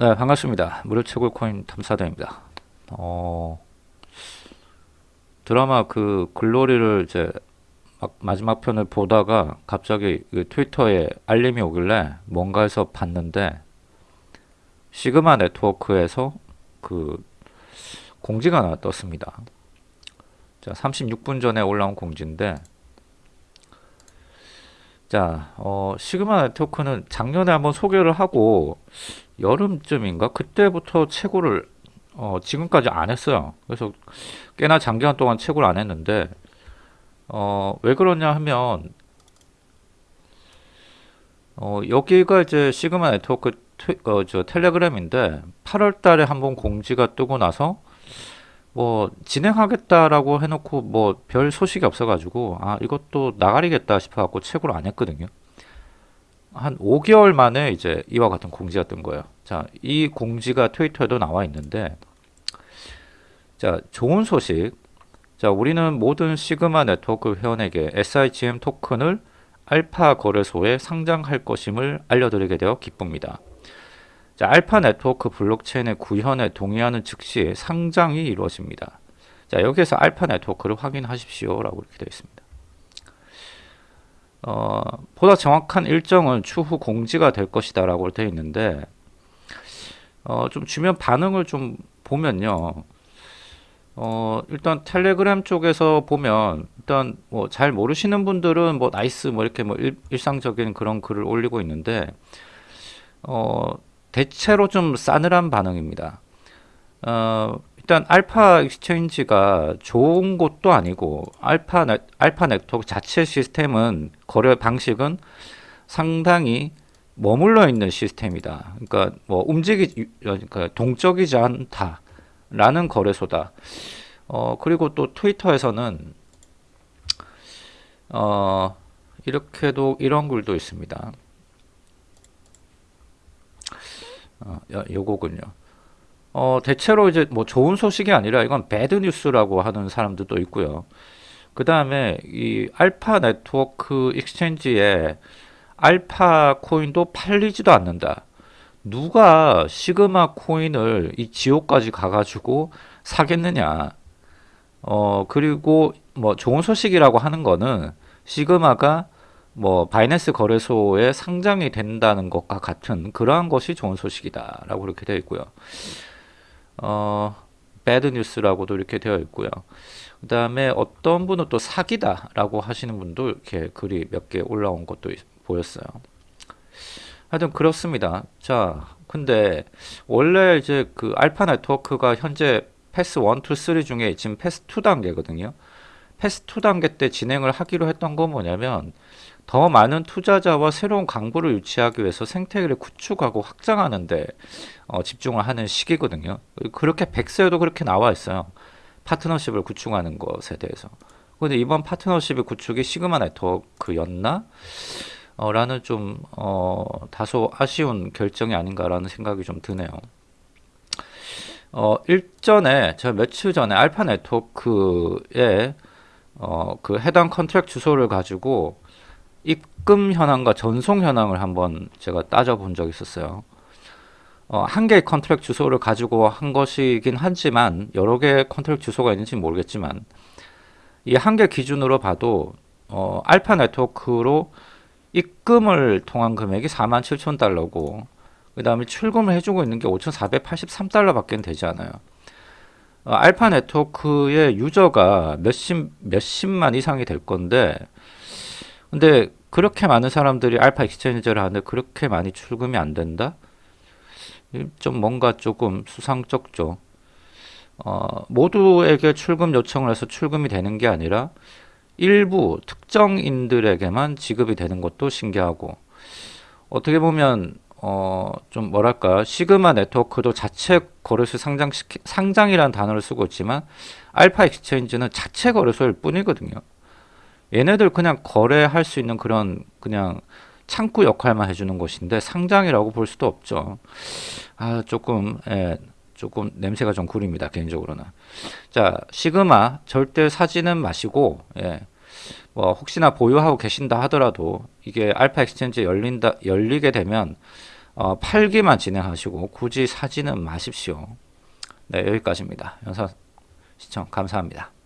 네, 반갑습니다. 무료 채굴 코인 탐사대입니다. 어, 드라마 그 글로리를 이제 막 마지막 편을 보다가 갑자기 그 트위터에 알림이 오길래 뭔가 해서 봤는데 시그마 네트워크에서 그 공지가 하나 떴습니다. 자, 36분 전에 올라온 공지인데 자, 어, 시그마 네트워크는 작년에 한번 소개를 하고 여름쯤인가 그때부터 채굴을 어, 지금까지 안 했어요. 그래서 꽤나 장기간 동안 채굴 안 했는데 어, 왜 그러냐 하면 어, 여기가 이제 시그마 네트워크 트, 어, 저 텔레그램인데 8월 달에 한번 공지가 뜨고 나서 뭐 진행하겠다라고 해놓고 뭐 별 소식이 없어가지고 아 이것도 나가리겠다 싶어갖고 채굴 안 했거든요. 한 5개월 만에 이제 이와 같은 공지가 뜬 거예요. 자, 이 공지가 트위터에도 나와 있는데, 자, 좋은 소식. 자, 우리는 모든 시그마 네트워크 회원에게 SIGM 토큰을 알파 거래소에 상장할 것임을 알려드리게 되어 기쁩니다. 자, 알파 네트워크 블록체인의 구현에 동의하는 즉시 상장이 이루어집니다. 자, 여기에서 알파 네트워크를 확인하십시오. 라고 이렇게 되어 있습니다. 어, 보다 정확한 일정은 추후 공지가 될 것이다 라고 되어 있는데 어, 좀 주변 반응을 좀 보면요 어, 일단 텔레그램 쪽에서 보면 일단 뭐 잘 모르시는 분들은 뭐 nice 뭐 이렇게 뭐 일, 상적인 그런 글을 올리고 있는데 어, 대체로 좀 싸늘한 반응입니다 어, 일단 Alpha Exchange가 좋은 것도 아니고 알파 네, 알파 네트워크 자체 시스템은 거래 방식은 상당히 머물러 있는 시스템이다. 그러니까 뭐 움직이 그러니까 동적이지 않다라는 거래소다. 어 그리고 또 트위터에서는 어 이렇게도 이런 글도 있습니다. 어, 요거군요. 어, 대체로 이제 뭐 좋은 소식이 아니라 이건 배드 뉴스라고 하는 사람들도 있고요. 그 다음에 이 알파 네트워크 exchange에 알파 코인도 팔리지도 않는다. 누가 시그마 코인을 이 지옥까지 가가지고 사겠느냐. 어, 그리고 뭐 좋은 소식이라고 하는 거는 시그마가 뭐 바이낸스 거래소에 상장이 된다는 것과 같은 그러한 것이 좋은 소식이다라고 이렇게 되어 있고요. 어, bad news라고도 이렇게 되어 있고요. 그 다음에 어떤 분은 또 사기다라고 하시는 분도 이렇게 글이 몇 개 올라온 것도 보였어요. 하여튼 그렇습니다. 자, 근데 원래 이제 그 알파 네트워크가 현재 phase 1, 2, 3 중에 지금 phase 2 단계거든요. phase 2 단계 때 진행을 하기로 했던 건 뭐냐면 더 많은 투자자와 새로운 광부를 유치하기 위해서 생태계를 구축하고 확장하는 데 어, 집중을 하는 시기거든요. 그렇게 백서에도 그렇게 나와 있어요. 파트너십을 구축하는 것에 대해서. 근데 이번 파트너십의 구축이 Sigma Network였나? 어, 라는 좀 어, 다소 아쉬운 결정이 아닌가라는 생각이 좀 드네요. 어, 일전에 제가 며칠 전에 Alpha Network에 어, 그 해당 contract 주소를 가지고 입금 현황과 전송 현황을 한번 제가 따져본 적이 있었어요. 어, 한 개의 contract 주소를 가지고 한 것이긴 하지만 여러 개의 contract 주소가 있는지 모르겠지만 이 한 개 기준으로 봐도 어, Alpha Network로 입금을 통한 금액이 4만 7천 달러고 그 다음에 출금을 해주고 있는 게 5,483달러 밖에 되지 않아요. 어, Alpha Network의 유저가 몇십, 몇십만 이상이 될 건데 근데 그렇게 많은 사람들이 Alpha Exchange를 하는데 그렇게 많이 출금이 안 된다? 좀 뭔가 조금 수상쩍죠. 어, 모두에게 출금 요청을 해서 출금이 되는 게 아니라 일부 특정인들에게만 지급이 되는 것도 신기하고 어떻게 보면 어, 좀 뭐랄까 Sigma Network도 자체 거래소 상장 상장이라는 단어를 쓰고 있지만 Alpha Exchange는 자체 거래소일 뿐이거든요. 얘네들 그냥 거래할 수 있는 그런 그냥 창구 역할만 해주는 것인데 상장이라고 볼 수도 없죠. 아 조금 예, 조금 냄새가 좀 구립니다 개인적으로는. 자 시그마 절대 사지는 마시고 예, 뭐 혹시나 보유하고 계신다 하더라도 이게 Alpha Exchange 열린다 열리게 되면 어, 팔기만 진행하시고 굳이 사지는 마십시오. 네, 여기까지입니다. 영상 시청 감사합니다.